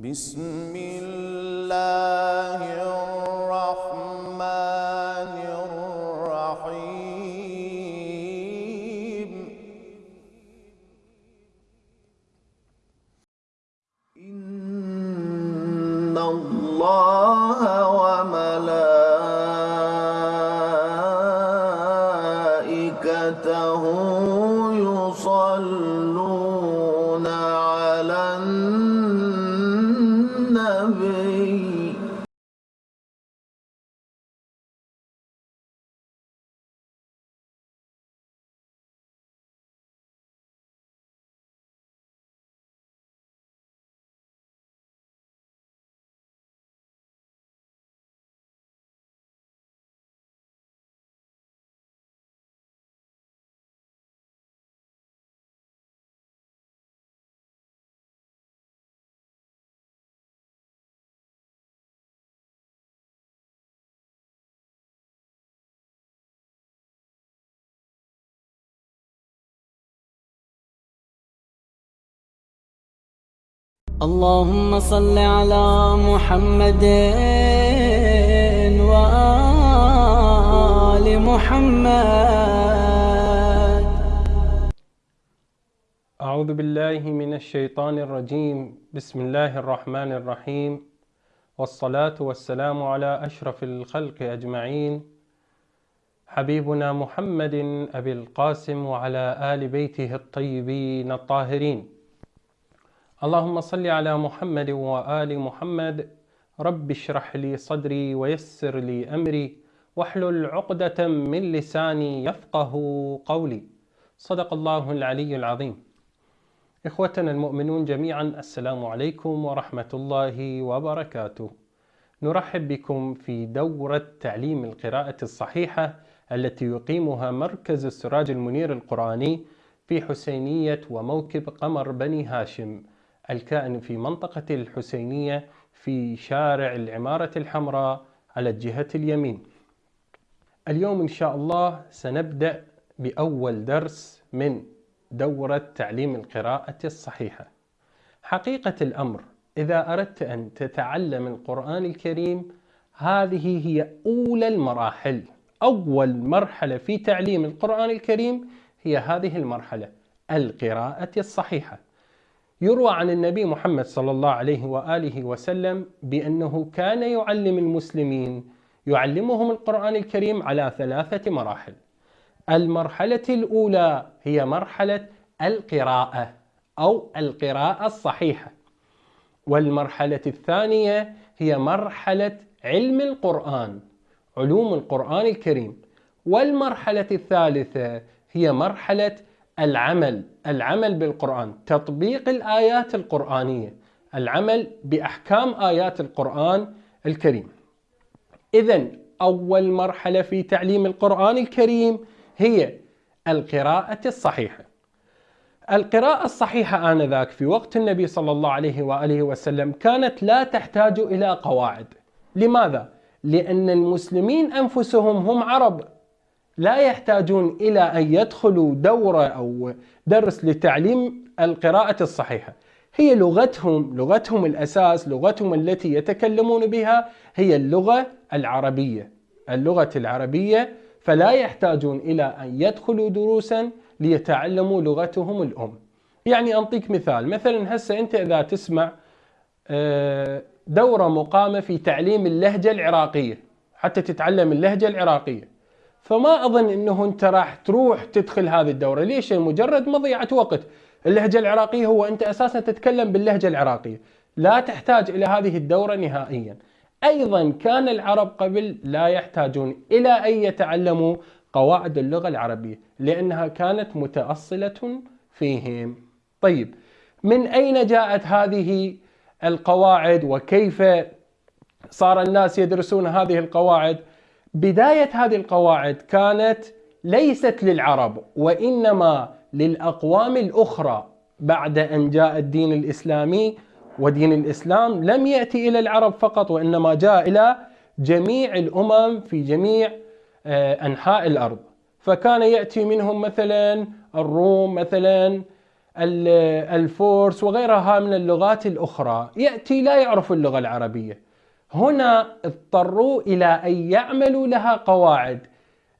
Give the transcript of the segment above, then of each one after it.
بسم الله. اللهم صل على محمد وآل محمد. أعوذ بالله من الشيطان الرجيم. بسم الله الرحمن الرحيم. والصلاة والسلام على أشرف الخلق أجمعين. حبيبنا محمد أبي القاسم وعلى آل بيته الطيبين الطاهرين. اللهم صل على محمد وآل محمد. رب اشرح لي صدري ويسر لي أمري. واحلل عقدة من لساني يفقه قولي. صدق الله العلي العظيم. إخوتنا المؤمنون جميعا السلام عليكم ورحمة الله وبركاته. نرحب بكم في دورة تعليم القراءة الصحيحة التي يقيمها مركز السراج المنير القرآني في حسينية وموكب قمر بني هاشم. الكائن في منطقة الحسينية في شارع العمارة الحمراء على الجهة اليمين. اليوم إن شاء الله سنبدأ بأول درس من دورة تعليم القراءة الصحيحة. حقيقة الأمر إذا أردت أن تتعلم القرآن الكريم هذه هي أولى المراحل أول مرحلة في تعليم القرآن الكريم هي هذه المرحلة القراءة الصحيحة. يروى عن النبي محمد صلى الله عليه وآله وسلم بأنه كان يعلم المسلمين يعلمهم القرآن الكريم على ثلاثة مراحل. المرحلة الأولى هي مرحلة القراءة أو القراءة الصحيحة. والمرحلة الثانية هي مرحلة علم القرآن علوم القرآن الكريم. والمرحلة الثالثة هي مرحلة العمل العمل بالقرآن تطبيق الآيات القرآنية العمل بأحكام آيات القرآن الكريم. إذا أول مرحلة في تعليم القرآن الكريم هي القراءة الصحيحة. القراءة الصحيحة آنذاك في وقت النبي صلى الله عليه وآله وسلم كانت لا تحتاج إلى قواعد. لماذا؟ لأن المسلمين أنفسهم هم عرب. لا يحتاجون إلى أن يدخلوا دورة أو درس لتعليم القراءة الصحيحة. هي لغتهم لغتهم الأساس لغتهم التي يتكلمون بها هي اللغة العربية. اللغة العربية فلا يحتاجون إلى أن يدخلوا دروسا ليتعلموا لغتهم الأم. يعني أنطيك مثال مثلا هسه أنت إذا تسمع دورة مقامة في تعليم اللهجة العراقية حتى تتعلم اللهجة العراقية. فما أظن أنه أنت راح تروح تدخل هذه الدورة. ليش؟ مجرد مضيعة وقت. اللهجة العراقية هو أنت أساسا تتكلم باللهجة العراقية. لا تحتاج إلى هذه الدورة نهائيا. أيضا كان العرب قبل لا يحتاجون إلى أن يتعلموا قواعد اللغة العربية لأنها كانت متأصلة فيهم. طيب من أين جاءت هذه القواعد؟ وكيف صار الناس يدرسون هذه القواعد؟ بداية هذه القواعد كانت ليست للعرب وإنما للأقوام الأخرى بعد أن جاء الدين الإسلامي ودين الإسلام لم يأتي إلى العرب فقط وإنما جاء إلى جميع الأمم في جميع أنحاء الأرض. فكان يأتي منهم مثلا الروم مثلا ال- الفورس وغيرها من اللغات الأخرى. يأتي لا يعرف اللغة العربية. هنا اضطروا إلى أن يعملوا لها قواعد.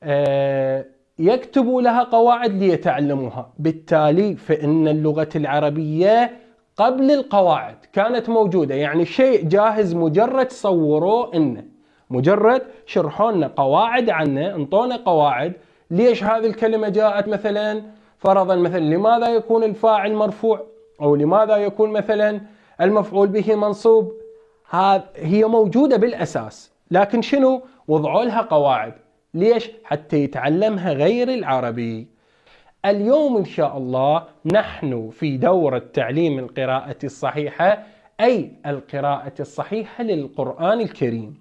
آه، يكتبوا لها قواعد ليتعلموها. بالتالي فإن اللغة العربية قبل القواعد كانت موجودة. يعني شيء جاهز مجرد صوروه إنه مجرد شرحوا لنا قواعد عنه انطونا قواعد. ليش هذه الكلمة جاءت مثلا؟ فرضا مثلا لماذا يكون الفاعل مرفوع؟ أو لماذا يكون مثلا المفعول به منصوب؟ هي موجودة بالأساس لكن شنو؟ وضعوا لها قواعد. ليش؟ حتى يتعلمها غير العربي. اليوم إن شاء الله نحن في دورة تعليم القراءة الصحيحة أي القراءة الصحيحة للقرآن الكريم.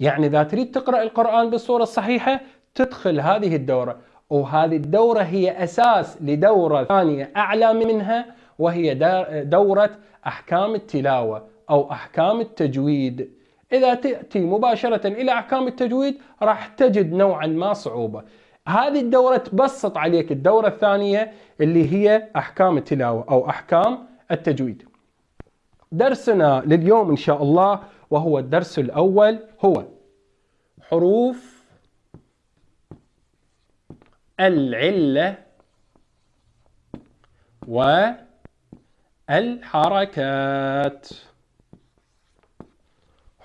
يعني إذا تريد تقرأ القرآن بالصورة الصحيحة تدخل هذه الدورة. وهذه الدورة هي أساس لدورة ثانية أعلى منها وهي دورة أحكام التلاوة. أو أحكام التجويد. إذا تأتي مباشرة إلى أحكام التجويد راح تجد نوعا ما صعوبة. هذه الدورة تبسط عليك الدورة الثانية اللي هي أحكام التلاوة أو أحكام التجويد. درسنا لليوم إن شاء الله وهو الدرس الأول هو حروف العلة والحركات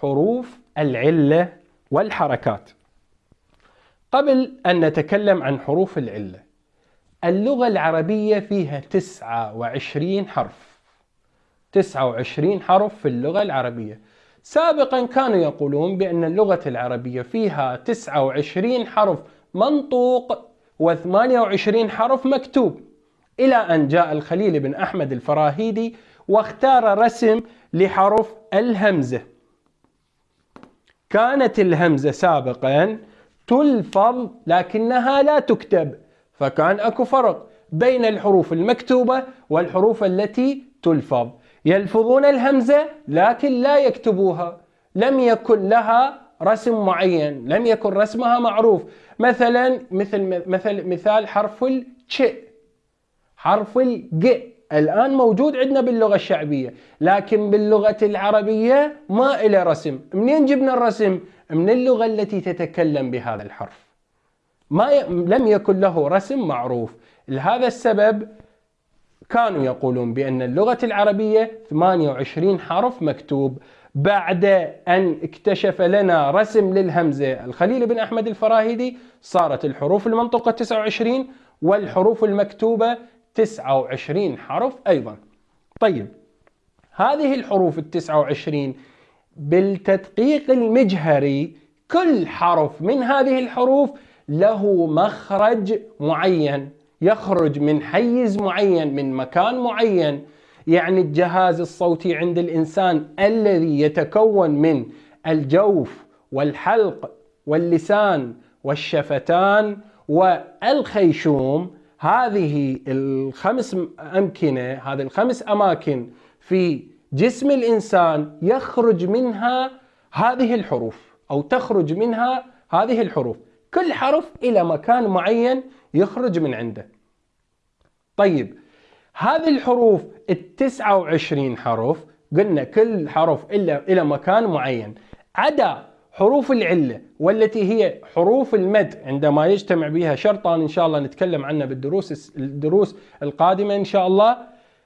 حروف العلة والحركات. قبل أن نتكلم عن حروف العلة اللغة العربية فيها 29 حرف. 29 حرف في اللغة العربية. سابقا كانوا يقولون بأن اللغة العربية فيها 29 حرف منطوق و28 حرف مكتوب إلى أن جاء الخليل بن أحمد الفراهيدي واختار رسم لحرف الهمزة. كانت الهمزة سابقا تلفظ لكنها لا تكتب فكان أكو فرق بين الحروف المكتوبة والحروف التي تلفظ. يلفظون الهمزة لكن لا يكتبوها. لم يكن لها رسم معين لم يكن رسمها معروف. مثلا مثل مثل مثال حرف التش حرف الج. الآن موجود عندنا باللغة الشعبية لكن باللغة العربية ما إلى رسم. منين جبنا الرسم؟ من اللغة التي تتكلم بهذا الحرف. ما ي... لم يكن له رسم معروف. لهذا السبب كانوا يقولون بأن اللغة العربية 28 حرف مكتوب. بعد أن اكتشف لنا رسم للهمزة الخليل بن أحمد الفراهيدي صارت الحروف المنطقة 29 والحروف المكتوبة 29 حرف أيضا. طيب هذه الحروف التسعة وعشرين بالتدقيق المجهري كل حرف من هذه الحروف له مخرج معين يخرج من حيز معين من مكان معين. يعني الجهاز الصوتي عند الإنسان الذي يتكون من الجوف والحلق واللسان والشفتان والخيشوم هذه الخمس أمكنة هذه الخمس أماكن في جسم الإنسان يخرج منها هذه الحروف أو تخرج منها هذه الحروف. كل حرف إلى مكان معين يخرج من عنده. طيب هذه الحروف التسعة وعشرين حرف قلنا كل حرف إلا إلى مكان معين. عدا حروف العلة والتي هي حروف المد عندما يجتمع بها شرطان إن شاء الله نتكلم عنها بالدروس الدروس القادمة إن شاء الله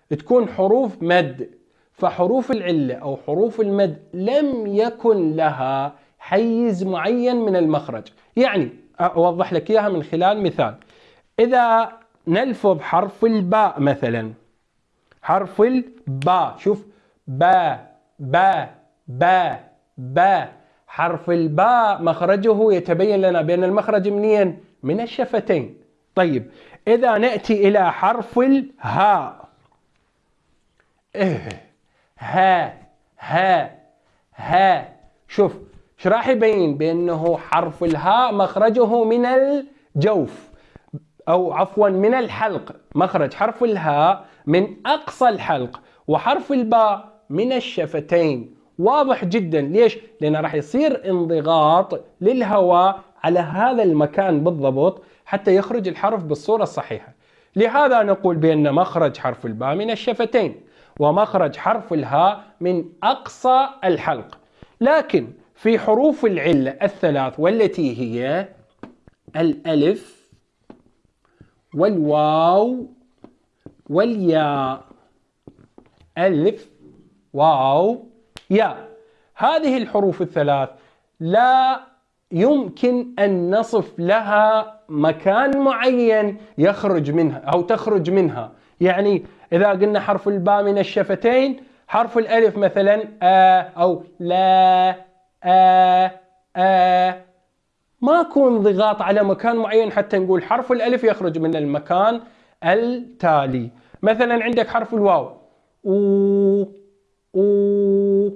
تكون حروف مد. فحروف العلة أو حروف المد لم يكن لها حيز معين من المخرج. يعني أوضح لك إياها من خلال مثال. إذا نلفظ حرف الباء مثلا حرف الباء شوف با با با با حرف الباء مخرجه يتبين لنا بأن المخرج منين؟ من الشفتين. طيب إذا نأتي إلى حرف الهاء. إيه ها ها ها شوف إيش راح يبين بأنه حرف الهاء مخرجه من الجوف أو عفوا من الحلق. مخرج حرف الهاء من أقصى الحلق وحرف الباء من الشفتين. واضح جدا. ليش؟ لأنه راح يصير انضغاط للهواء على هذا المكان بالضبط حتى يخرج الحرف بالصورة الصحيحة. لهذا نقول بأن مخرج حرف الباء من الشفتين ومخرج حرف الهاء من أقصى الحلق. لكن في حروف العلة الثلاث والتي هي الألف والواو والياء. ألف واو ياء هذه الحروف الثلاث لا يمكن أن نصف لها مكان معين يخرج منها أو تخرج منها. يعني إذا قلنا حرف الباء من الشفتين حرف الألف مثلا آ أو لا آ آ. ما يكون ضغاط على مكان معين حتى نقول حرف الألف يخرج من المكان التالي. مثلا عندك حرف الواو. أو أو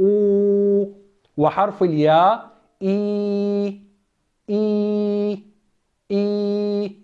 أو وحرف الياء إي إي إي.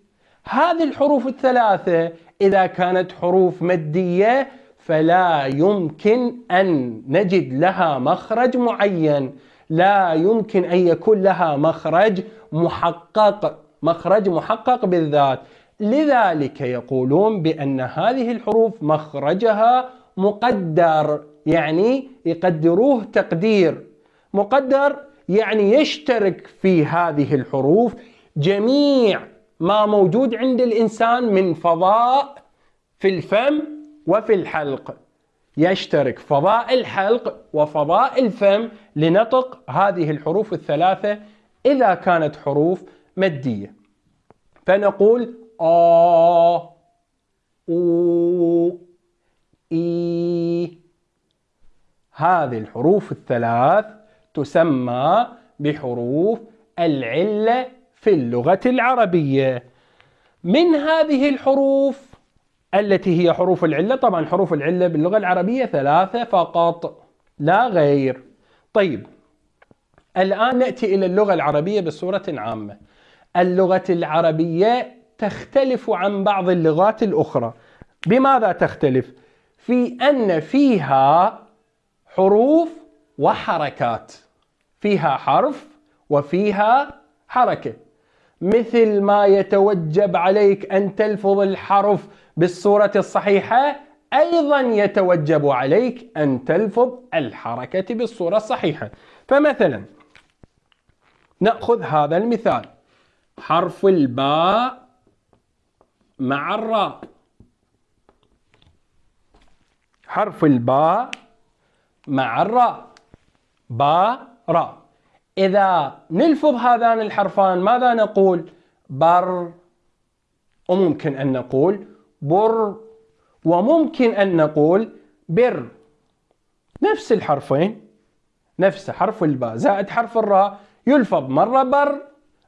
هذه الحروف الثلاثة إذا كانت حروف مادية فلا يمكن أن نجد لها مخرج معين. لا يمكن أن يكون لها مخرج محقق مخرج محقق بالذات. لذلك يقولون بأن هذه الحروف مخرجها مقدر يعني يقدروه تقدير. مقدر يعني يشترك في هذه الحروف جميع ما موجود عند الإنسان من فضاء في الفم وفي الحلق. يشترك فضاء الحلق وفضاء الفم لنطق هذه الحروف الثلاثة إذا كانت حروف مادية. فنقول آ أو إي. هذه الحروف الثلاث تسمى بحروف العلة في اللغة العربية. من هذه الحروف التي هي حروف العلة؟ طبعا حروف العلة باللغة العربية ثلاثة فقط لا غير. طيب الآن نأتي إلى اللغة العربية بصورة عامة. اللغة العربية تختلف عن بعض اللغات الأخرى. بماذا تختلف؟ في أن فيها حروف وحركات. فيها حرف وفيها حركة. مثل ما يتوجب عليك أن تلفظ الحرف بالصورة الصحيحة أيضا يتوجب عليك أن تلفظ الحركة بالصورة الصحيحة. فمثلا نأخذ هذا المثال. حرف الباء مع الراء. حرف الباء مع الراء. باء راء. إذا نلفظ هذان الحرفان ماذا نقول؟ بر. وممكن أن نقول بر. وممكن أن نقول بر. نفس الحرفين نفس حرف الباء. زائد حرف الراء يلفظ مرة بر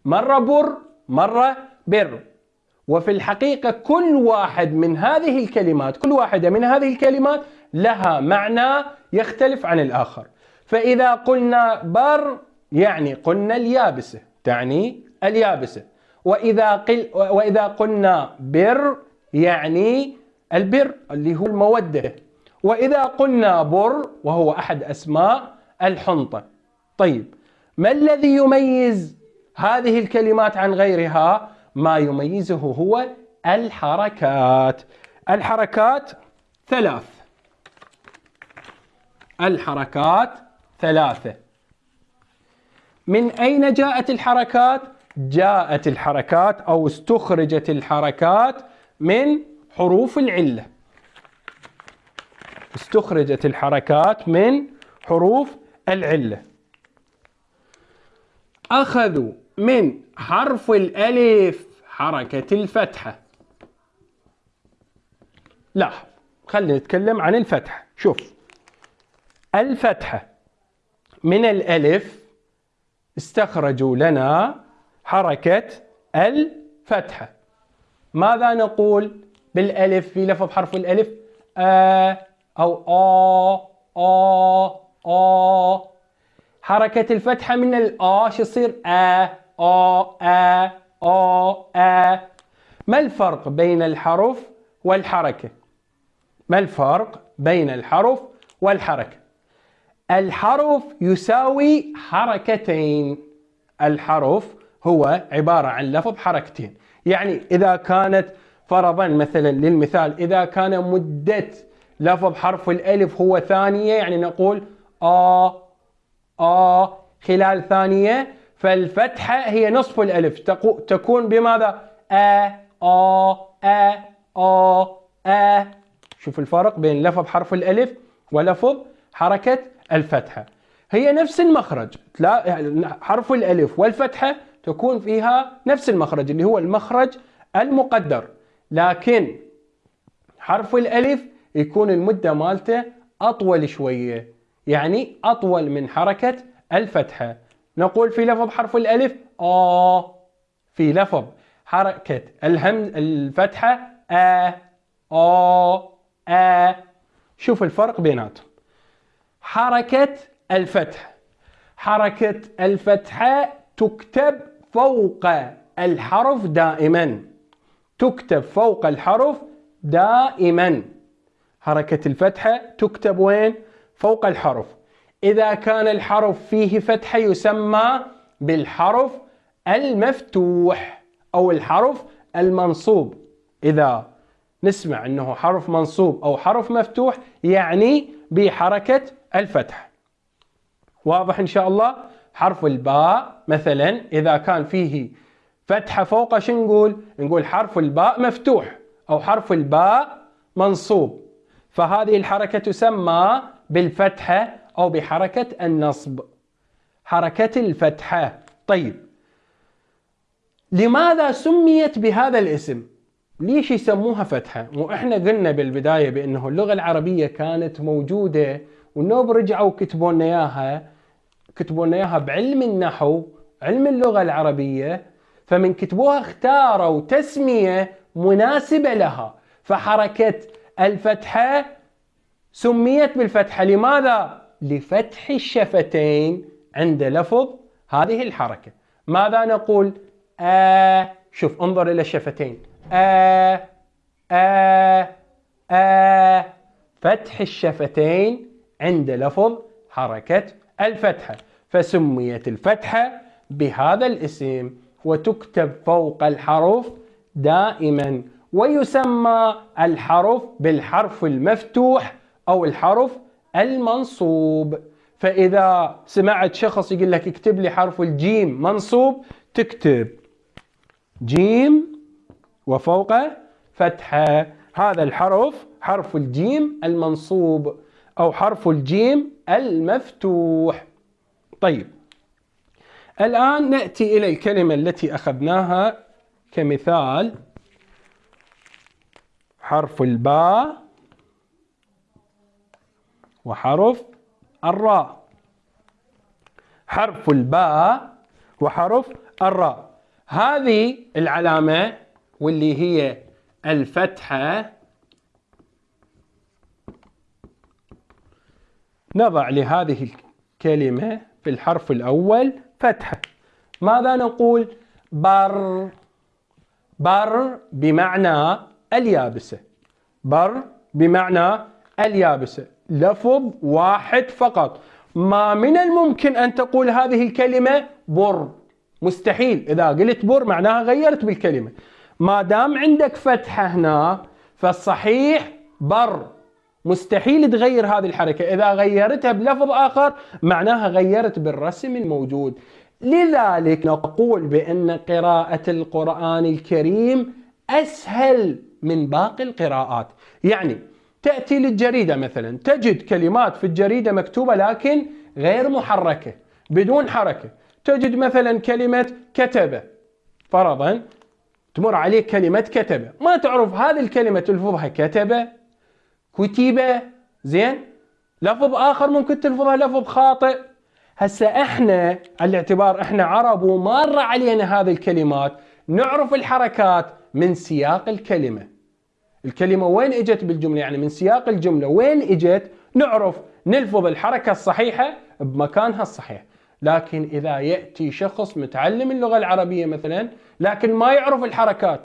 مرة بر مرة بر. وفي الحقيقة كل واحد من هذه الكلمات كل واحدة من هذه الكلمات لها معنى يختلف عن الآخر. فإذا قلنا بر يعني قلنا اليابسة تعني اليابسة. وإذا, قل وإذا قلنا بر يعني البر اللي هو المودة. وإذا قلنا بر وهو أحد أسماء الحنطة. طيب ما الذي يميز هذه الكلمات عن غيرها؟ ما يميزه هو الحركات. الحركات ثلاث. الحركات ثلاثة. من أين جاءت الحركات؟ جاءت الحركات أو استخرجت الحركات من حروف العلة. استخرجت الحركات من حروف العلة. أخذوا من حرف الألف حركة الفتحة. لاحظ خلينا نتكلم عن الفتحة. شوف الفتحة من الألف استخرجوا لنا حركة الفتحة. ماذا نقول بالألف في لفظ حرف الألف؟ آ أو آ آ آ. حركة الفتحة من الآ شو يصير؟ آ. آ آ آ آ. ما الفرق بين الحرف والحركة؟ ما الفرق بين الحرف والحركة؟ الحرف يساوي حركتين. الحرف هو عبارة عن لفظ حركتين. يعني إذا كانت فرضا مثلا للمثال إذا كان مدة لفظ حرف الألف هو ثانية يعني نقول آ آ خلال ثانية فالفتحة هي نصف الألف. تكون بماذا؟ أ آ أ آ أ. شوف الفرق بين لفظ حرف الألف ولفظ حركة الفتحة. هي نفس المخرج. حرف الألف والفتحة تكون فيها نفس المخرج اللي هو المخرج المقدر. لكن حرف الألف يكون المدة مالته أطول شوية يعني أطول من حركة الفتحة. نقول في لفظ حرف الألف. آ في لفظ حركة الهمز الفتحة. آ. آ. آ. شوف الفرق بيناتهم. حركة الفتح. حركة الفتحة تكتب فوق الحرف دائما. تكتب فوق الحرف دائما. حركة الفتحة تكتب وين؟ فوق الحرف. إذا كان الحرف فيه فتحة يسمى بالحرف المفتوح أو الحرف المنصوب. إذا نسمع أنه حرف منصوب أو حرف مفتوح يعني بحركة الفتح. واضح إن شاء الله؟ حرف الباء مثلا إذا كان فيه فتحة فوق شو نقول؟ نقول حرف الباء مفتوح أو حرف الباء منصوب. فهذه الحركة تسمى بالفتحة أو بحركة النصب حركة الفتحة طيب لماذا سميت بهذا الاسم؟ ليش يسموها فتحة وإحنا قلنا بالبداية بأنه اللغة العربية كانت موجودة والنوب رجعوا كتبوا لنا إياها كتبوا لنا إياها بعلم النحو علم اللغة العربية فمن كتبوها اختاروا تسمية مناسبة لها. فحركة الفتحة سميت بالفتحة لماذا؟ لفتح الشفتين عند لفظ هذه الحركة. ماذا نقول؟ آ شوف انظر إلى الشفتين. آ آ آ فتح الشفتين عند لفظ حركة الفتحة. فسميت الفتحة بهذا الاسم وتكتب فوق الحرف دائما ويسمى الحرف بالحرف المفتوح أو الحرف المنصوب. فإذا سمعت شخص يقول لك اكتب لي حرف الجيم منصوب تكتب جيم وفوقه فتحة. هذا الحرف حرف الجيم المنصوب أو حرف الجيم المفتوح. طيب الآن نأتي إلى الكلمة التي أخذناها كمثال حرف الباء. وحرف الراء. حرف الباء وحرف الراء. هذه العلامة واللي هي الفتحة. نضع لهذه الكلمة في الحرف الأول فتحة. ماذا نقول؟ بر. بر بمعنى اليابسة. بر بمعنى اليابسة. لفظ واحد فقط. ما من الممكن أن تقول هذه الكلمة بر. مستحيل. إذا قلت بر معناها غيرت بالكلمة. ما دام عندك فتحة هنا فالصحيح بر. مستحيل تغير هذه الحركة. إذا غيرتها بلفظ آخر معناها غيرت بالرسم الموجود. لذلك نقول بأن قراءة القرآن الكريم أسهل من باقي القراءات. يعني تأتي للجريدة مثلا. تجد كلمات في الجريدة مكتوبة لكن غير محركة بدون حركة. تجد مثلا كلمة كتب فرضا تمر عليك كلمة كتب ما تعرف هذه الكلمة تلفظها كتب كتب زين؟ لفظ آخر ممكن تلفظها لفظ خاطئ. هسه إحنا على الاعتبار إحنا عرب ومارة علينا هذه الكلمات. نعرف الحركات من سياق الكلمة. الكلمة وين إجت بالجملة؟ يعني من سياق الجملة وين إجت؟ نعرف نلفظ الحركة الصحيحة بمكانها الصحيح. لكن إذا يأتي شخص متعلم اللغة العربية مثلا لكن ما يعرف الحركات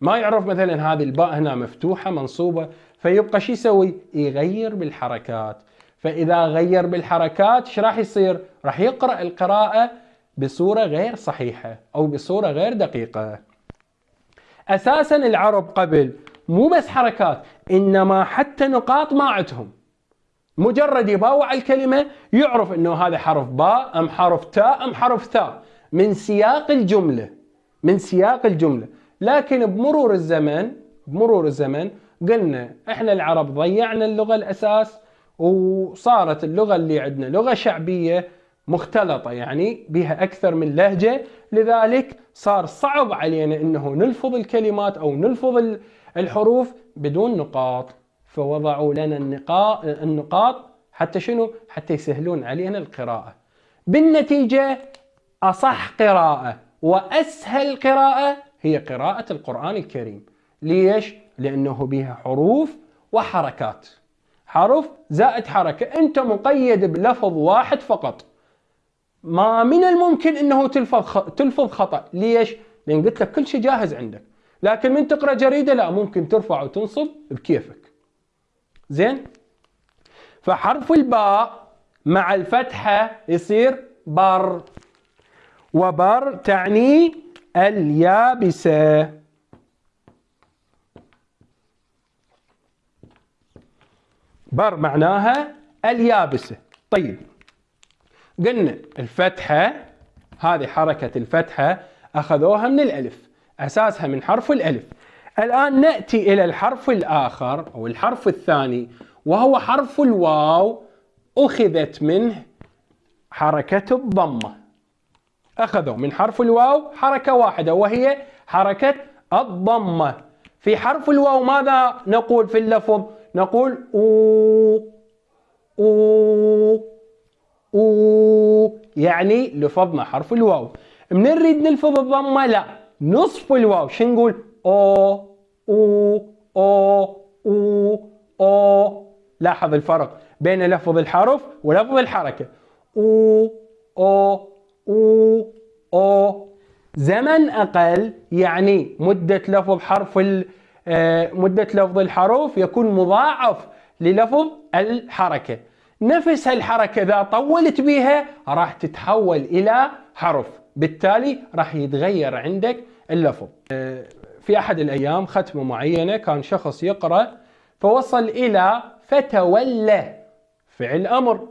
ما يعرف مثلا هذه الباء هنا مفتوحة منصوبة فيبقى شو يسوي؟ يغير بالحركات. فإذا غير بالحركات إيش راح يصير؟ راح يقرأ القراءة بصورة غير صحيحة أو بصورة غير دقيقة. أساسا العرب قبل مو بس حركات إنما حتى نقاط ما عندهم مجرد يباوع الكلمة يعرف إنه هذا حرف باء أم حرف تاء أم حرف ثاء من سياق الجملة من سياق الجملة. لكن بمرور الزمن بمرور الزمن قلنا إحنا العرب ضيعنا اللغة الأساس وصارت اللغة اللي عندنا لغة شعبية مختلطة يعني بها أكثر من لهجة لذلك صار صعب علينا أنه نلفظ الكلمات أو نلفظ الحروف بدون نقاط. فوضعوا لنا النقاط, حتى شنو؟ حتى يسهلون علينا القراءة. بالنتيجة أصح قراءة وأسهل قراءة هي قراءة القرآن الكريم. ليش؟ لأنه بها حروف وحركات. حرف زائد حركة. أنت مقيد بلفظ واحد فقط. ما من الممكن أنه تلفظ تلفظ خطأ. ليش؟ لأن قلت لك كل شيء جاهز عندك. لكن من تقرأ جريدة؟ لا ممكن ترفع وتنصب بكيفك. زين؟ فحرف الباء مع الفتحة يصير بر. وبر تعني اليابسة. بر معناها اليابسة. طيب. قلنا الفتحة هذه حركة الفتحة أخذوها من الألف أساسها من حرف الألف. الآن نأتي إلى الحرف الآخر أو الحرف الثاني وهو حرف الواو أخذت منه حركة الضمة. أخذوا من حرف الواو حركة واحدة وهي حركة الضمة. في حرف الواو ماذا نقول في اللفظ؟ نقول أو أو. أو يعني لفظنا حرف الواو. من نريد نلفظ الضمة لا نصف الواو. شو نقول؟ أو أو أو أو أو. لاحظ الفرق بين لفظ الحرف ولفظ الحركة. أو أو أو أو. زمن أقل يعني مدة لفظ حرف آه، مدة لفظ الحروف يكون مضاعف للفظ الحركة. نفس الحركة إذا طولت بها راح تتحول إلى حرف. بالتالي راح يتغير عندك اللفظ. آه، في أحد الأيام ختمة معينة كان شخص يقرأ فوصل إلى فتولى فعل أمر.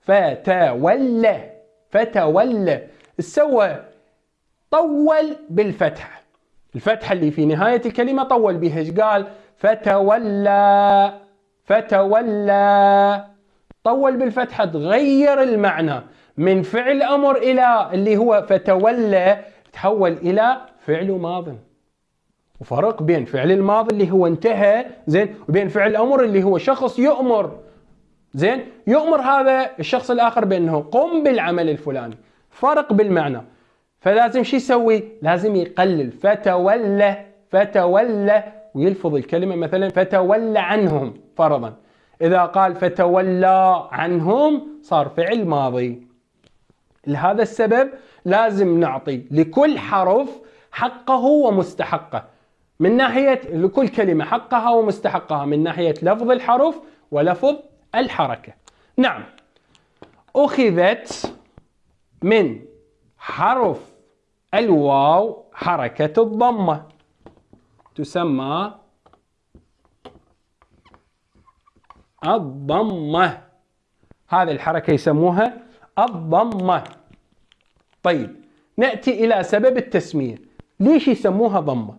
فتولى فتولى. سوى طول بالفتحة. الفتحة اللي في نهاية الكلمة طول بها قال؟ فتولى فتولى. طول بالفتحة تغير المعنى من فعل أمر إلى اللي هو فتولى تحول إلى فعل ماض. وفرق بين فعل الماضي اللي هو انتهى زين وبين فعل الأمر اللي هو شخص يؤمر. زين يؤمر هذا الشخص الآخر بأنه قم بالعمل الفلاني. فرق بالمعنى. فلازم شو يسوي؟ لازم يقلل. فتولى فتولى ويلفظ الكلمة مثلا فتولى عنهم فرضا. إذا قال فتولى عنهم صار فعل ماضي. لهذا السبب لازم نعطي لكل حرف حقه ومستحقه. من ناحية لكل كلمة حقها ومستحقها من ناحية لفظ الحرف ولفظ الحركة. نعم. أخذت من حرف الواو حركة الضمة تسمى الضمة. هذه الحركة يسموها الضمة. طيب نأتي إلى سبب التسمية. ليش يسموها ضمة؟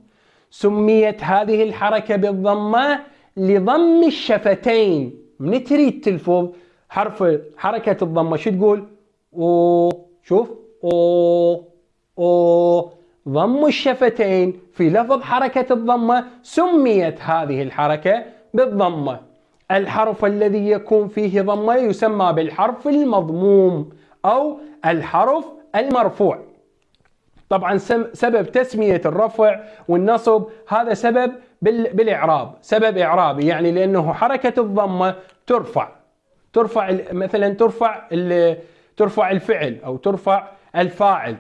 سميت هذه الحركة بالضمة لضم الشفتين. من تريد تلفظ حرف حركة الضمة شو تقول؟ أو شوف أو أو. ضم الشفتين في لفظ حركة الضمة سميت هذه الحركة بالضمة. الحرف الذي يكون فيه ضمة يسمى بالحرف المضموم أو الحرف المرفوع. طبعا سبب تسمية الرفع والنصب هذا سبب بالإعراب. سبب إعرابي يعني لأنه حركة الضمة ترفع. ترفع مثلا ترفع ترفع الفعل أو ترفع الفاعل.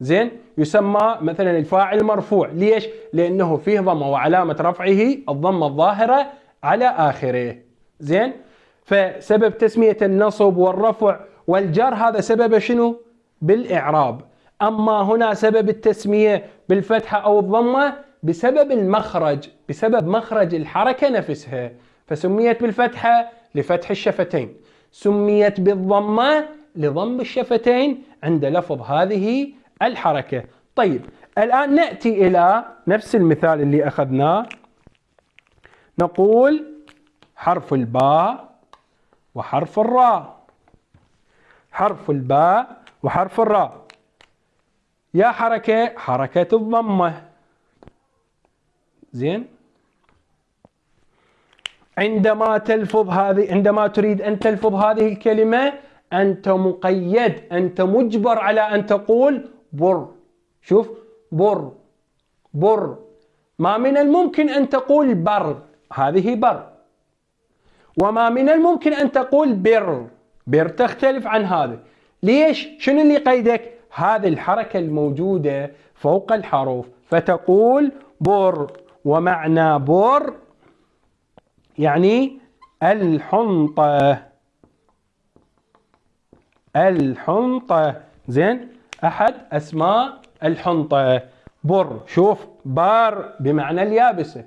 زين؟ يسمى مثلا الفاعل مرفوع. ليش؟ لأنه فيه ضمة وعلامة رفعه الضمة الظاهرة على آخره. زين؟ فسبب تسمية النصب والرفع والجر هذا سبب شنو؟ بالإعراب. أما هنا سبب التسمية بالفتحة أو الضمة بسبب المخرج بسبب مخرج الحركة نفسها. فسميت بالفتحة لفتح الشفتين. سميت بالضمة لضم الشفتين عند لفظ هذه الحركة. طيب الآن نأتي إلى نفس المثال اللي أخذناه. نقول حرف الباء وحرف الراء. حرف الباء وحرف الراء. يا حركة حركة الضمة. زين؟ عندما تلفظ هذه عندما تريد أن تلفظ هذه الكلمة أنت مقيد أنت مجبر على أن تقول بر. شوف بر. بر. ما من الممكن أن تقول بر. هذه بر. وما من الممكن أن تقول بر. بر تختلف عن هذا. ليش؟ شنو اللي قيدك؟ هذه الحركة الموجودة فوق الحروف. فتقول بر. ومعنى بر يعني الحنطة. الحنطة. زين؟ أحد أسماء الحنطة. بر. شوف بار بمعنى اليابسة.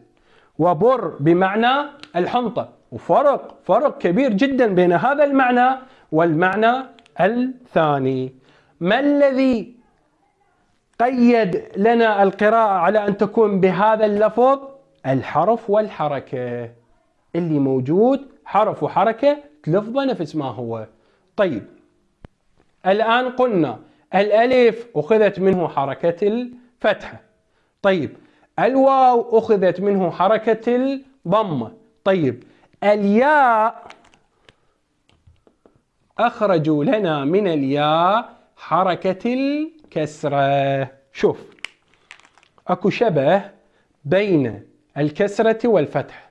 وبر بمعنى الحنطة. وفرق فرق كبير جدا بين هذا المعنى والمعنى الثاني. ما الذي قيد لنا القراءة على أن تكون بهذا اللفظ؟ الحرف والحركة. اللي موجود حرف وحركة تلفظه نفس ما هو. طيب الآن قلنا الألف أخذت منه حركة الفتحة طيب الواو أخذت منه حركة الضمة. طيب الياء أخرجوا لنا من الياء حركة الكسرة. شوف أكو شبه بين الكسرة والفتح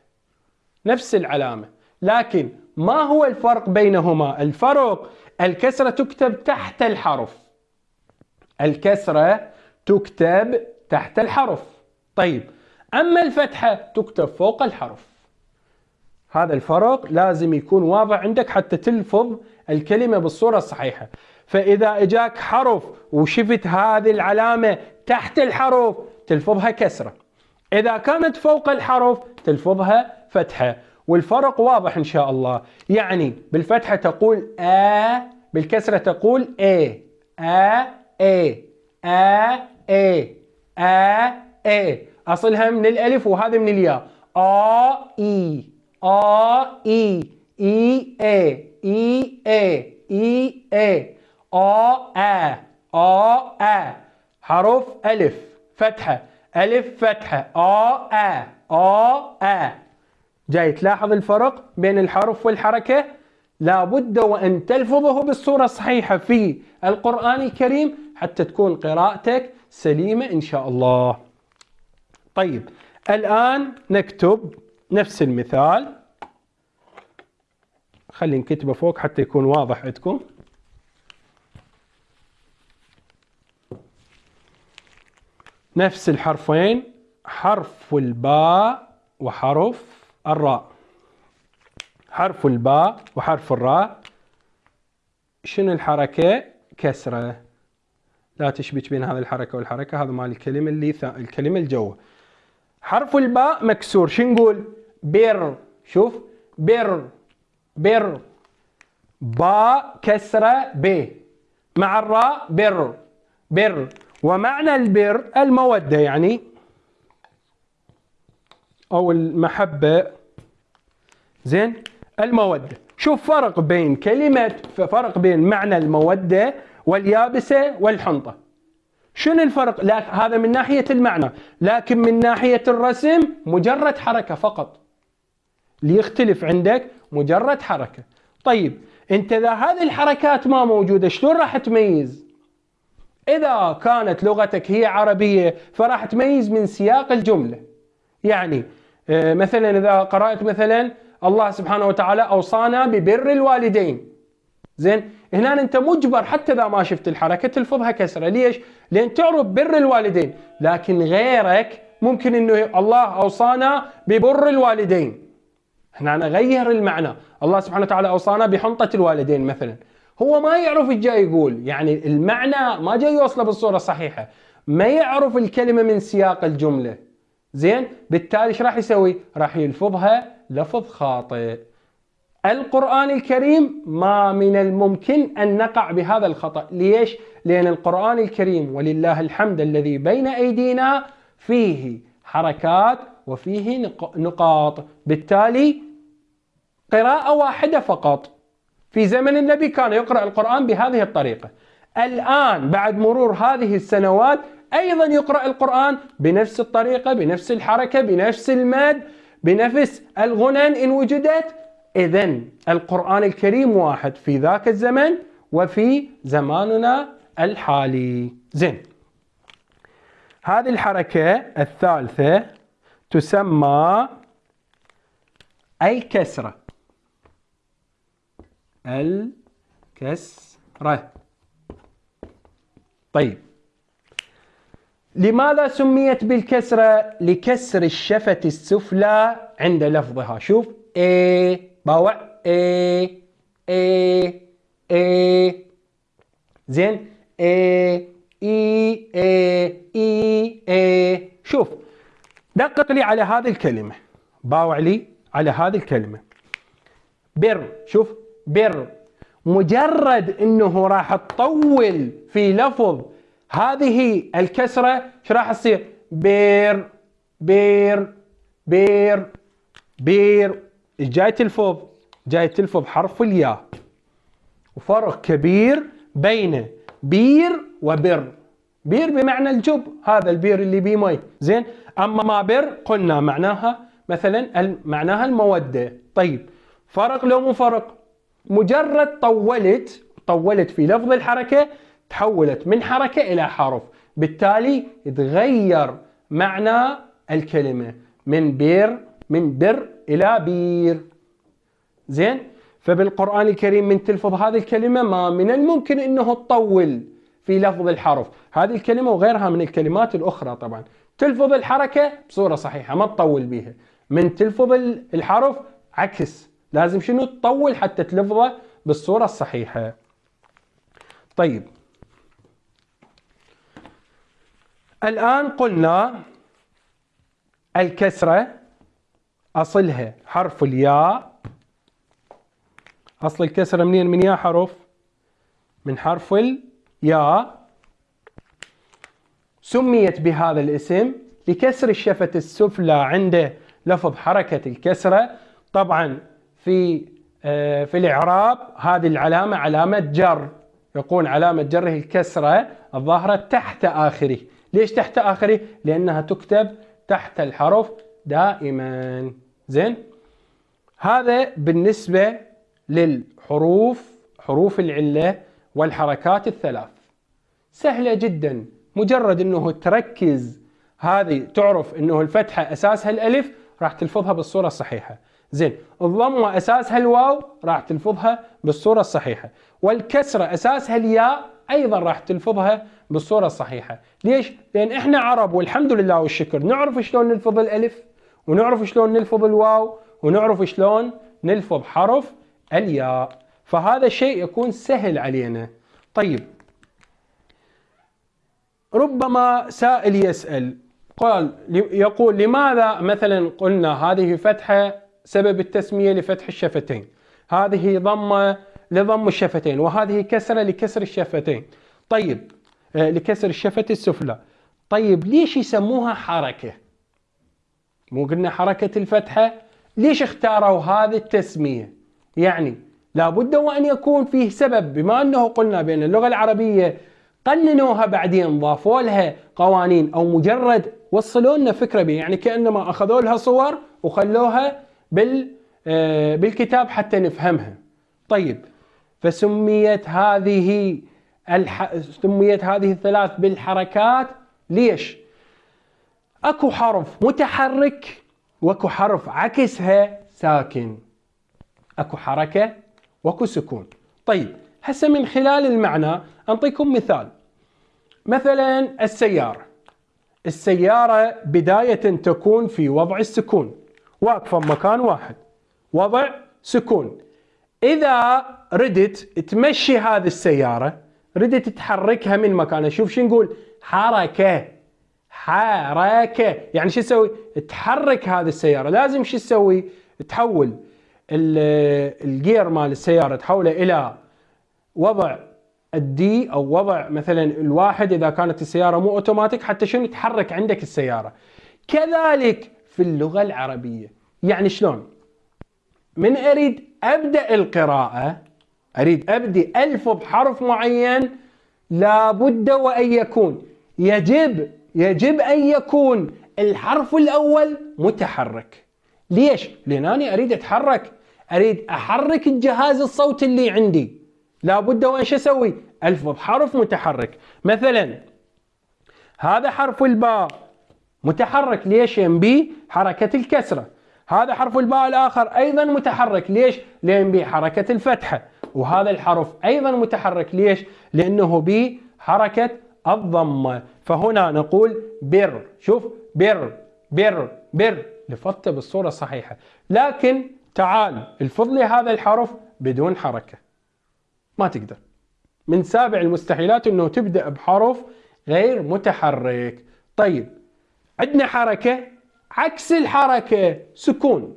نفس العلامة لكن ما هو الفرق بينهما؟ الفرق الكسرة تكتب تحت الحرف. الكسرة تكتب تحت الحرف. طيب أما الفتحة تكتب فوق الحرف. هذا الفرق لازم يكون واضح عندك حتى تلفظ الكلمة بالصورة الصحيحة. فإذا إجاك حرف وشفت هذه العلامة تحت الحرف تلفظها كسرة. إذا كانت فوق الحرف تلفظها فتحة. والفرق واضح إن شاء الله. يعني بالفتحة تقول آ بالكسرة تقول A. آ A. آ A. آ A. أصلها من الألف وهذا من الياء. آ إي. آ إي إي A إي A إي A آ آ آ آ حرف ألف فتحة. ألف فتحة. آ آ آ آ جاي تلاحظ الفرق بين الحرف والحركة؟ لابد وأن تلفظه بالصورة الصحيحة في القرآن الكريم حتى تكون قراءتك سليمة إن شاء الله. طيب الآن نكتب نفس المثال. خلي نكتبه فوق حتى يكون واضح عندكم. نفس الحرفين حرف الباء وحرف الراء. حرف الباء وحرف الراء. شنو الحركة؟ كسرة. لا تشبك بين هذه الحركة والحركة هذا مال الكلمة اللي. الكلمة الجوة حرف الباء مكسور شو نقول؟ بر شوف بر بر. باء كسرة ب. مع الراء بر بر. ومعنى البر المودة يعني أو المحبة. زين؟ المودة. شوف فرق بين كلمة فرق بين معنى المودة واليابسة والحنطة. شنو الفرق؟ لا هذا من ناحية المعنى. لكن من ناحية الرسم مجرد حركة فقط. ليختلف عندك مجرد حركة. طيب انت إذا هذه الحركات ما موجودة شلون راح تميز؟ إذا كانت لغتك هي عربية فراح تميز من سياق الجملة. يعني آه، مثلا إذا قرأت مثلا الله سبحانه وتعالى أوصانا ببر الوالدين. زين هنا أنت مجبر حتى إذا ما شفت الحركة تلفظها كسرة. ليش؟ لأن تعرف بر الوالدين. لكن غيرك ممكن أنه الله أوصانا ببر الوالدين. هنا نغير المعنى. الله سبحانه وتعالى أوصانا بحنطة الوالدين مثلا. هو ما يعرف إيش جاي يقول. يعني المعنى ما جاي يوصله بالصورة الصحيحة. ما يعرف الكلمة من سياق الجملة. زين؟ بالتالي إيش راح يسوي؟ راح يلفظها لفظ خاطئ. القرآن الكريم ما من الممكن أن نقع بهذا الخطأ. ليش؟ لأن القرآن الكريم ولله الحمد الذي بين أيدينا فيه حركات وفيه نقاط. بالتالي قراءة واحدة فقط. في زمن النبي كان يقرأ القرآن بهذه الطريقة. الآن بعد مرور هذه السنوات أيضا يقرأ القرآن بنفس الطريقة بنفس الحركة بنفس المد بنفس الغنن إن وجدت. إذا القرآن الكريم واحد في ذاك الزمن وفي زماننا الحالي. زين. هذه الحركة الثالثة تسمى الكسرة. الكسرة. طيب. لماذا سميت بالكسرة؟ لكسر الشفة السفلى عند لفظها. شوف. A باوع. A A A. زين. A E A E A. شوف. دقق لي على هذه الكلمة. باوع لي على هذه الكلمة. بر شوف بر. مجرد إنه راح تطول في لفظ هذه الكسرة إيش راح تصير؟ بير بير بير بير. جاي تلفظ جاي تلفظ حرف الياء. وفرق كبير بين بير وبر. بير بمعنى الجب هذا البير اللي بيه مي. زين؟ أما ما بر قلنا معناها مثلا معناها المودة. طيب فرق لو مو فرق؟ مجرد طولت طولت في لفظ الحركة تحولت من حركة إلى حرف. بالتالي تغير معنى الكلمة من بير من بر إلى بير. زين؟ فبالقرآن الكريم من تلفظ هذه الكلمة ما من الممكن إنه تطول. في لفظ الحرف. هذه الكلمة وغيرها من الكلمات الأخرى طبعا. تلفظ الحركة بصورة صحيحة ما تطول بيها. من تلفظ الحرف عكس. لازم شنو؟ تطول حتى تلفظه بالصورة الصحيحة. طيب. الآن قلنا الكسرة أصلها حرف الياء. أصل الكسرة منين؟ من يا حرف من حرف الياء سميت بهذا الاسم لكسر الشفة السفلى عند لفظ حركة الكسرة. طبعا في آه، في الإعراب هذه العلامة علامة جر. يقول علامة جره الكسرة الظاهرة تحت آخره. ليش تحت آخره؟ لأنها تكتب تحت الحرف دائما. زين؟ هذا بالنسبة للحروف حروف العلة والحركات الثلاث. سهلة جدا مجرد إنه تركز. هذه تعرف إنه الفتحة أساسها الألف راح تلفظها بالصورة الصحيحة. زين الضمة أساسها الواو راح تلفظها بالصورة الصحيحة. والكسرة أساسها الياء أيضا راح تلفظها بالصورة الصحيحة. ليش؟ لأن إحنا عرب والحمد لله والشكر نعرف شلون نلفظ الألف ونعرف شلون نلفظ الواو ونعرف شلون نلفظ حرف الياء. فهذا الشيء يكون سهل علينا. طيب. ربما سائل يسأل قال يقول لماذا مثلا قلنا هذه فتحة سبب التسمية لفتح الشفتين؟ هذه ضمة لضم الشفتين وهذه كسرة لكسر الشفتين. طيب آه، لكسر الشفة السفلى. طيب ليش يسموها حركة؟ مو قلنا حركة الفتحة ليش اختاروا هذه التسمية؟ يعني لابد وأن يكون فيه سبب بما أنه قلنا بأن اللغة العربية قننوها بعدين ضافوا لها قوانين أو مجرد وصلوا لنا فكرة بها يعني كأنما أخذوا لها صور وخلوها بال آه، بالكتاب حتى نفهمها. طيب فسميت هذه الح... سميت هذه الثلاث بالحركات ليش؟ أكو حرف متحرك وأكو حرف عكسها ساكن. أكو حركة واكو سكون. طيب هسه من خلال المعنى أنطيكم مثال. مثلا السيارة. السيارة بداية تكون في وضع السكون. واقفة بمكان واحد. وضع سكون. إذا ردت تمشي هذه السيارة ردت تحركها من مكانها شوف شو نقول؟ حركة. حركة. يعني شو تسوي؟ تحرك هذه السيارة. لازم شو تسوي؟ تحول. ال gear مال السيارة تحوله إلى وضع ال D أو وضع مثلا الواحد إذا كانت السيارة مو اوتوماتيك حتى شنو تحرك عندك السيارة. كذلك في اللغة العربية. يعني شلون؟ من أريد أبدأ القراءة أريد أبدي الفظ حرف معين لابد وأن يكون. يجب يجب أن يكون الحرف الأول متحرك. ليش؟ لأن أنا أريد أتحرك أريد أحرك الجهاز الصوتي اللي عندي. لابد وان شو أسوي الفظ حرف متحرك. مثلا هذا حرف الباء متحرك. ليش؟ ينبي حركة الكسرة. هذا حرف الباء الآخر أيضا متحرك. ليش؟ لينبي حركة الفتحة. وهذا الحرف أيضا متحرك. ليش؟ لأنه بي حركة الضمة. فهنا نقول بر. شوف بر بر بر. لفظته بالصورة الصحيحة. لكن تعال الفظ لي هذا الحرف بدون حركة. ما تقدر. من سابع المستحيلات إنه تبدأ بحرف غير متحرك. طيب عندنا حركة عكس الحركة سكون.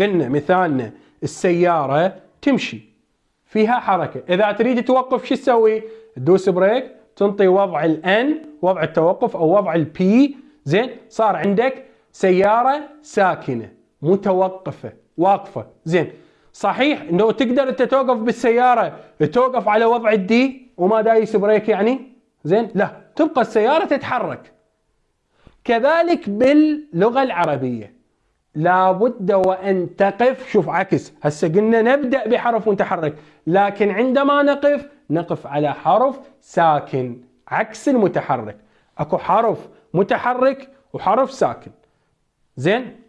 قلنا مثالنا السيارة تمشي. فيها حركة. إذا تريد توقف شو تسوي؟ تدوس brake تنطي وضع ال N وضع التوقف أو وضع ال P زين صار عندك سيارة ساكنة. متوقفة واقفة. زين. صحيح إنه تقدر أنت توقف بالسيارة توقف على وضع ال D وما دايس brake يعني؟ زين. لا. تبقى السيارة تتحرك. كذلك باللغة العربية. لابد وأن تقف. شوف عكس. هسه قلنا نبدأ بحرف متحرك. لكن عندما نقف نقف على حرف ساكن. عكس المتحرك. أكو حرف متحرك وحرف ساكن. زين.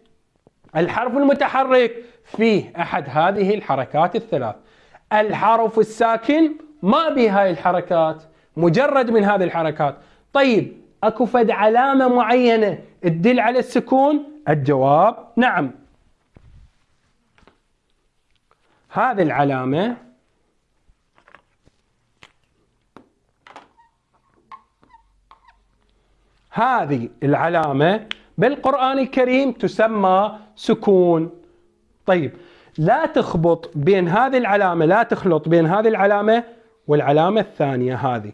الحرف المتحرك. فيه أحد هذه الحركات الثلاث. الحرف الساكن ما به هاي الحركات مجرد من هذه الحركات. طيب أكو فد علامة معينة تدل على السكون؟ الجواب نعم. هذه العلامة هذه العلامة بالقران الكريم تسمى سكون. طيب لا تخبط بين هذه العلامة لا تخلط بين هذه العلامة والعلامة الثانية هذه.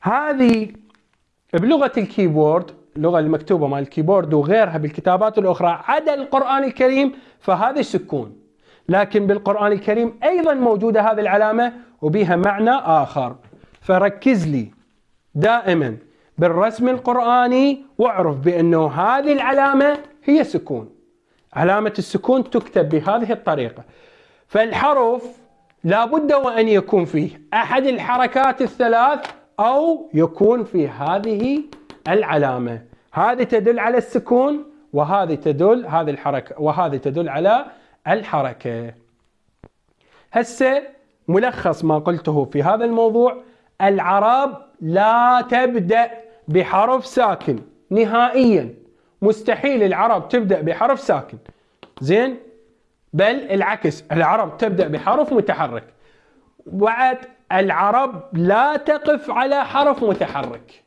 هذه بلغة ال keyboard اللغة المكتوبة مال ال keyboard وغيرها بالكتابات الأخرى عدا القرآن الكريم فهذه سكون. لكن بالقرآن الكريم أيضا موجودة هذه العلامة وبها معنى آخر. فركز لي دائما. بالرسم القرآني واعرف بأنه هذه العلامة هي سكون علامة السكون تكتب بهذه الطريقة. فالحرف لابد وأن يكون فيه أحد الحركات الثلاث أو يكون في هذه العلامة. هذه تدل على السكون وهذه تدل هذه الحركة وهذه تدل على الحركة. هسه ملخص ما قلته في هذا الموضوع. العرب لا تبدأ بحرف ساكن. نهائيا. مستحيل العرب تبدأ بحرف ساكن. زين؟ بل العكس العرب تبدأ بحرف متحرك. بعد العرب لا تقف على حرف متحرك.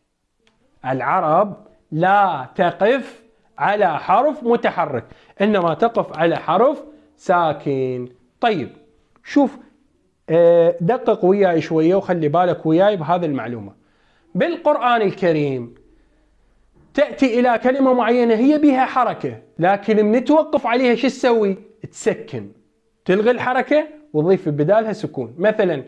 العرب لا تقف على حرف متحرك إنما تقف على حرف ساكن. طيب شوف آه، دقق وياي شوية وخلي بالك وياي بهذه المعلومة. بالقرآن الكريم. تأتي إلى كلمة معينة هي بها حركة لكن من توقف عليها شو تسوي؟ تسكن. تلغي الحركة وتضيف بدالها سكون. مثلا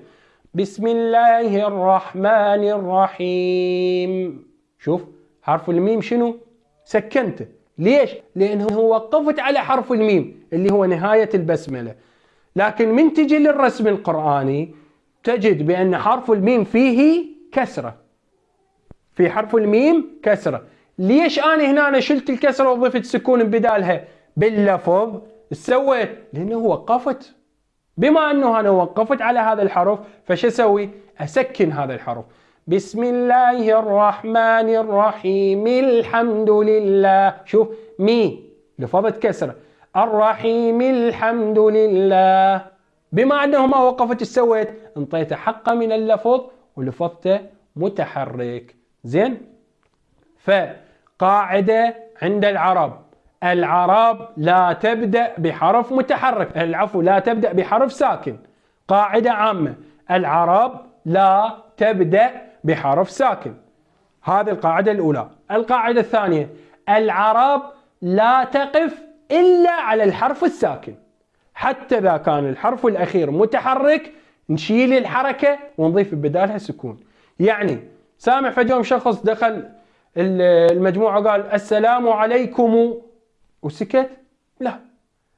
بسم الله الرحمن الرحيم. شوف حرف الميم شنو؟ سكنته ليش؟ لأنه وقفت على حرف الميم اللي هو نهاية البسملة. لكن من تجي للرسم القرآني تجد بأن حرف الميم فيه كسرة. في حرف الميم كسرة. ليش أنا هنا أنا شلت الكسرة وضفت سكون بدالها؟ باللفظ سويت لأنه وقفت. بما أنه أنا وقفت على هذا الحرف فش أسوي؟ أسكن هذا الحرف. بسم الله الرحمن الرحيم الحمد لله. شوف مي لفظت كسرة. الرحيم الحمد لله. بما أنه ما وقفت إيش سويت؟ انطيته حقه من اللفظ ولفظته متحرك. زين؟ فقاعدة عند العرب. العرب لا تبدأ بحرف متحرك. العفو لا تبدأ بحرف ساكن. قاعدة عامة. العرب لا تبدأ بحرف ساكن. هذه القاعدة الأولى. القاعدة الثانية. العرب لا تقف إلا على الحرف الساكن. حتى إذا كان الحرف الأخير متحرك نشيل الحركة ونضيف بدالها سكون. يعني سامع فجأة شخص دخل المجموعة قال السلام عليكم. وسكت. لا.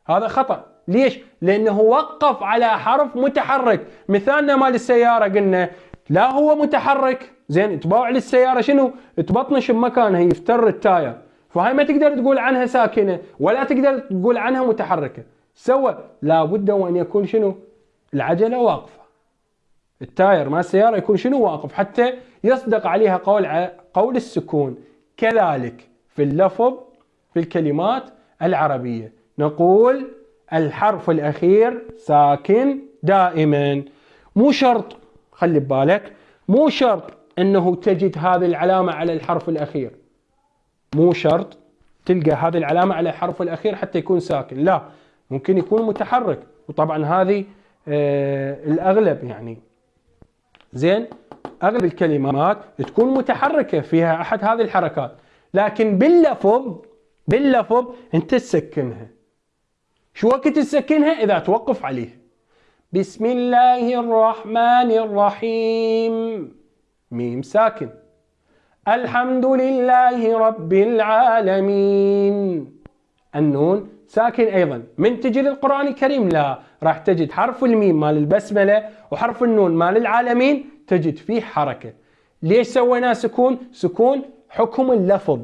هذا خطأ. ليش؟ لأنه وقف على حرف متحرك. مثالنا مال السيارة قلنا لا هو متحرك. زين تباوع للسيارة شنو؟ تبطنش بمكانها يفتر ال tire. فهاي ما تقدر تقول عنها ساكنة ولا تقدر تقول عنها متحركة. سوى. لابد وأن يكون شنو؟ العجلة واقفة. ال tire مال السيارة يكون شنو واقف؟ حتى يصدق عليها قول قول السكون. كذلك في اللفظ في الكلمات العربية. نقول الحرف الأخير ساكن دائما. مو شرط خلي ببالك مو شرط أنه تجد هذه العلامة على الحرف الأخير. مو شرط تلقى هذه العلامة على الحرف الأخير حتى يكون ساكن. لا ممكن يكون متحرك. وطبعا هذه آه الأغلب يعني زين؟ أغلب الكلمات تكون متحركة فيها أحد هذه الحركات. لكن باللفظ باللفظ أنت تسكنها. شو وقت تسكنها؟ إذا توقف عليه. بسم الله الرحمن الرحيم. ميم ساكن. الحمد لله رب العالمين. النون ساكن أيضا. من تجي للقران الكريم؟ لا. راح تجد حرف الميم مال البسملة وحرف النون مال العالمين تجد فيه حركة. ليش سوينا سكون؟ سكون حكم اللفظ.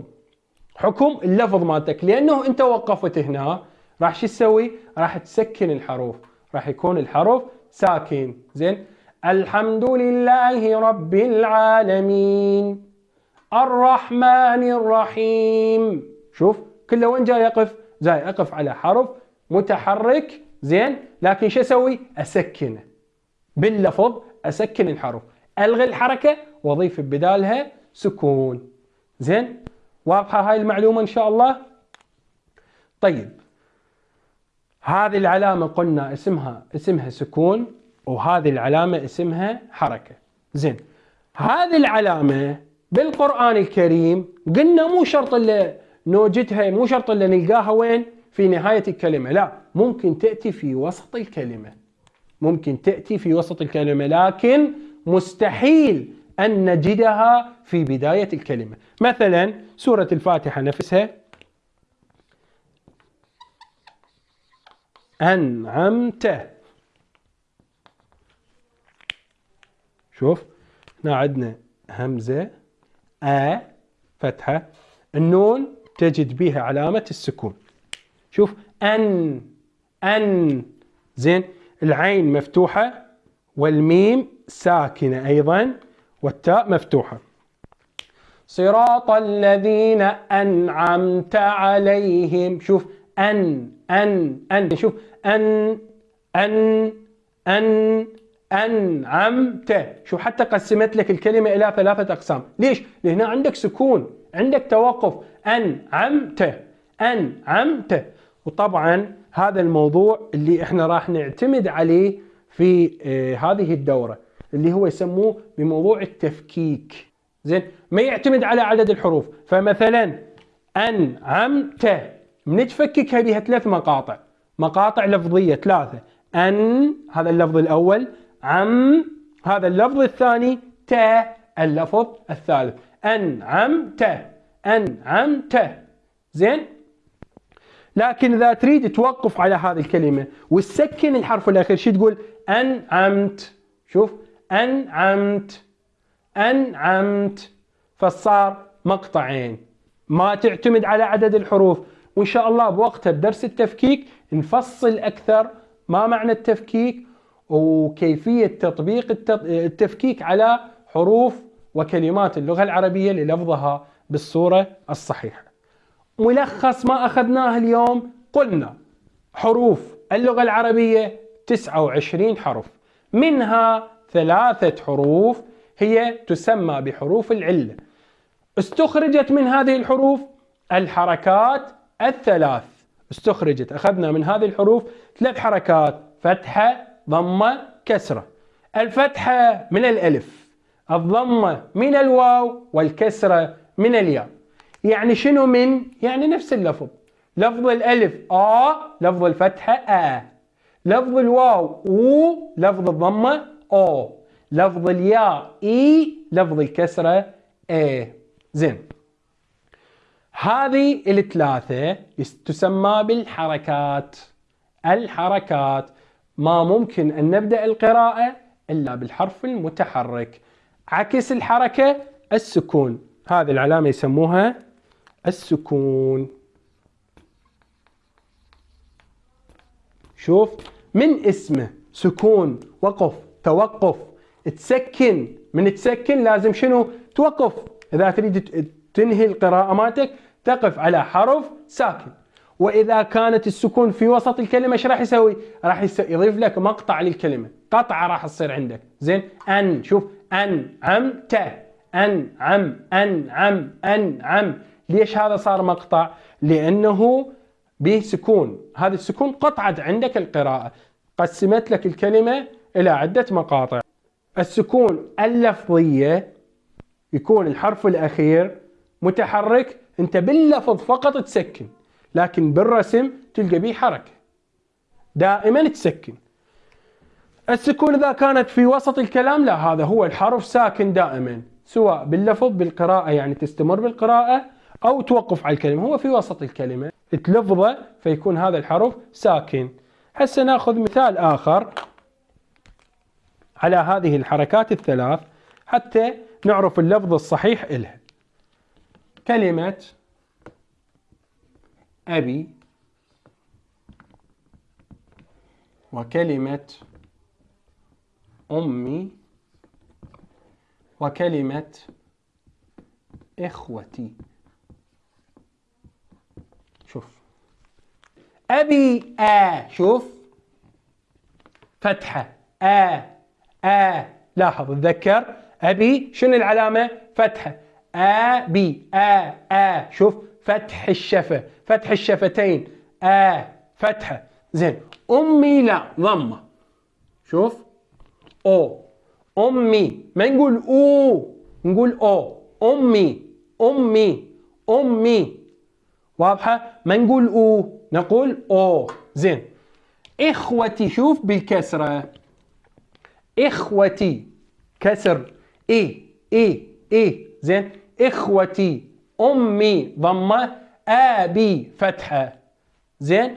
حكم اللفظ مالتك. لأنه أنت وقفت هنا راح شو تسوي؟ راح تسكن الحروف. راح يكون الحرف ساكن زين؟ الحمد لله رب العالمين. الرحمن الرحيم. شوف كله وين جاي يقف؟ جاي اقف على حرف متحرك زين؟ لكن شو أسوي؟ اسكنه باللفظ أسكن الحرف. ألغي الحركة وأضيف بدالها سكون. زين؟ واضحة هاي المعلومة إن شاء الله؟ طيب. هذه العلامة قلنا اسمها اسمها سكون وهذه العلامة اسمها حركة. زين. هذه العلامة بالقرآن الكريم قلنا مو شرط اللي نوجدها مو شرط اللي نلقاها وين؟ في نهاية الكلمة. لا ممكن تأتي في وسط الكلمة. ممكن تأتي في وسط الكلمة لكن مستحيل أن نجدها في بداية الكلمة. مثلا سورة الفاتحة نفسها. أنعمت. شوف هنا عندنا همزة أ فتحة. النون تجد بها علامة السكون. شوف أن أن زين العين مفتوحة والميم ساكنة أيضا والتاء مفتوحة. صراط الذين أنعمت عليهم شوف أن أن أن شوف أن أن أن أنعمت. شوف حتى قسمت لك الكلمة إلى ثلاثة أقسام. ليش؟ لأن عندك سكون عندك توقف. أنعمت أنعمت. وطبعا هذا الموضوع اللي إحنا راح نعتمد عليه في آه هذه الدورة اللي هو يسموه بموضوع التفكيك. زين ما يعتمد على عدد الحروف. فمثلا أنعمت من تفككها بها ثلاث مقاطع. مقاطع لفظية ثلاثة. أن هذا اللفظ الأول. عم هذا اللفظ الثاني. ت اللفظ الثالث. أنعمت أنعمت زين؟ لكن إذا تريد توقف على هذه الكلمة وتسكن الحرف الأخير شو تقول؟ أنعمت. شوف أنعمت. أنعمت. فصار مقطعين. ما تعتمد على عدد الحروف. وإن شاء الله بوقتها بدرس التفكيك نفصل أكثر ما معنى التفكيك وكيفية تطبيق التفكيك على حروف وكلمات اللغة العربية للفظها بالصورة الصحيحة. ملخص ما أخذناه اليوم. قلنا حروف اللغة العربية 29 حرف. منها ثلاثة حروف هي تسمى بحروف العلة استخرجت من هذه الحروف الحركات الثلاث. استخرجت أخذنا من هذه الحروف ثلاث حركات فتحة ضمة كسرة. الفتحة من الألف الضمة من الواو والكسرة من الياء. يعني شنو من؟ يعني نفس اللفظ. لفظ الألف آ لفظ الفتحة آ. لفظ الواو أو لفظ الضمة أو لفظ الياء إي لفظ الكسرة إي زين. هذه الثلاثة تسمى بالحركات. الحركات. ما ممكن أن نبدأ القراءة إلا بالحرف المتحرك. عكس الحركة السكون. هذه العلامة يسموها السكون. شوف من اسمه سكون وقف توقف. تسكن. من تسكن لازم شنو؟ توقف. إذا تريد تنهي القراءة مالتك تقف على حرف ساكن. وإذا كانت السكون في وسط الكلمة إيش راح يسوي؟ راح يضيف لك مقطع للكلمة، قطعة راح تصير عندك، زين؟ أن. شوف. أن عم ت. أن ليش هذا صار مقطع؟ لأنه به سكون، هذا السكون قطعت عندك القراءة، قسمت لك الكلمة إلى عدة مقاطع. السكون اللفظية يكون الحرف الأخير متحرك. أنت باللفظ فقط تسكن لكن بالرسم تلقى به حركة. دائما تسكن. السكون إذا كانت في وسط الكلام لا هذا هو الحرف ساكن دائما سواء باللفظ بالقراءة يعني تستمر بالقراءة أو توقف على الكلمة هو في وسط الكلمة تلفظه فيكون هذا الحرف ساكن. هسه ناخذ مثال آخر على هذه الحركات الثلاث حتى نعرف اللفظ الصحيح إلها. كلمة أبي وكلمة أمي وكلمة إخوتي شوف أبي آ شوف. فتحة آ آ لاحظ تذكر أبي شنو العلامة؟ فتحة. أبي آ آ شوف. فتح الشفة فتح الشفتين. آ فتحة. زين. أمي لا ضمة. شوف. أو. أمي. ما نقول أو نقول أو. أمي. أمي. أمي. واضحة؟ ما نقول أو. نقول أو. زين. إخوتي شوف بالكسرة. إخوتي. كسر. إي. إي. إي. زين. إخوتي. أمي. ضمة. أبي. فتحة. زين.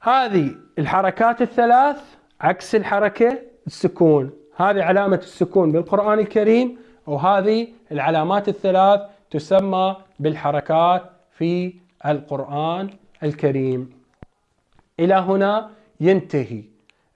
هذه الحركات الثلاث عكس الحركة السكون. هذه علامة السكون بالقرآن الكريم وهذه العلامات الثلاث تسمى بالحركات في القرآن الكريم. إلى هنا ينتهي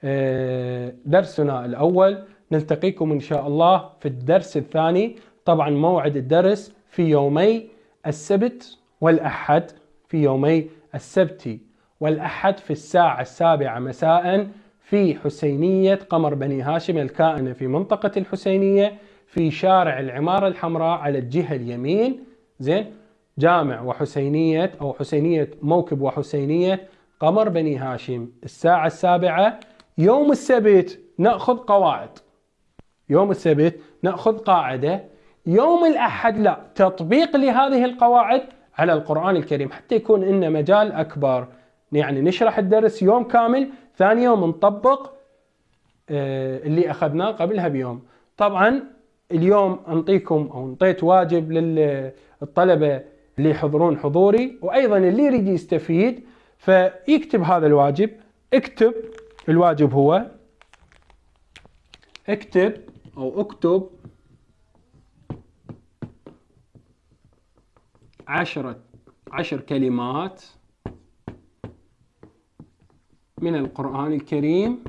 آه، درسنا الأول. نلتقيكم إن شاء الله في الدرس الثاني. طبعا موعد الدرس في يومي السبت والأحد في يومي السبت والأحد في الساعة السابعة مساء في حسينية قمر بني هاشم الكائنة في منطقة الحسينية في شارع العمارة الحمراء على الجهة اليمين. زين؟ جامع وحسينية أو حسينية موكب وحسينية قمر بني هاشم. الساعة السابعة يوم السبت نأخذ قواعد. يوم السبت نأخذ قاعدة. يوم الأحد لا تطبيق لهذه القواعد على القرآن الكريم حتى يكون لنا مجال أكبر. يعني نشرح الدرس يوم كامل ثاني يوم نطبق آه، اللي أخذناه قبلها بيوم. طبعا اليوم أنطيكم أو أنطيت واجب للطلبة اللي يحضرون حضوري وأيضا اللي يريد يستفيد فيكتب هذا الواجب. اكتب الواجب هو اكتب أو اكتب عشرة عشر كلمات من القرآن الكريم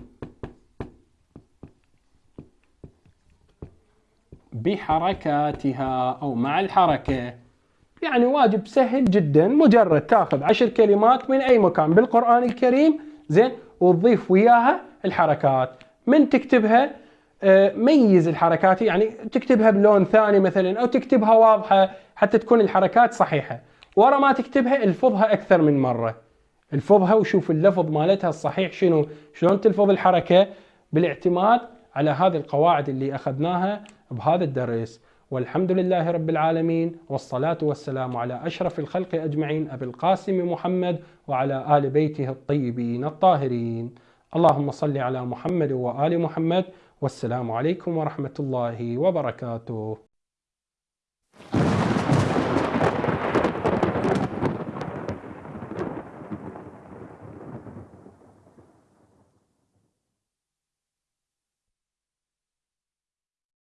بحركاتها أو مع الحركة. يعني واجب سهل جدا مجرد تاخذ عشر كلمات من أي مكان بالقرآن الكريم زين وتضيف وياها الحركات. من تكتبها؟ آه، ميز الحركات يعني تكتبها بلون ثاني مثلا أو تكتبها واضحة حتى تكون الحركات صحيحة. ورا ما تكتبها الفظها أكثر من مرة. الفظها وشوف اللفظ مالتها الصحيح شنو شلون تلفظ الحركة. بالاعتماد على هذه القواعد اللي أخذناها بهذا الدرس. والحمد لله رب العالمين والصلاة والسلام على أشرف الخلق أجمعين أبي القاسم محمد وعلى آل بيته الطيبين الطاهرين. اللهم صل على محمد وآل محمد والسلام عليكم ورحمة الله وبركاته.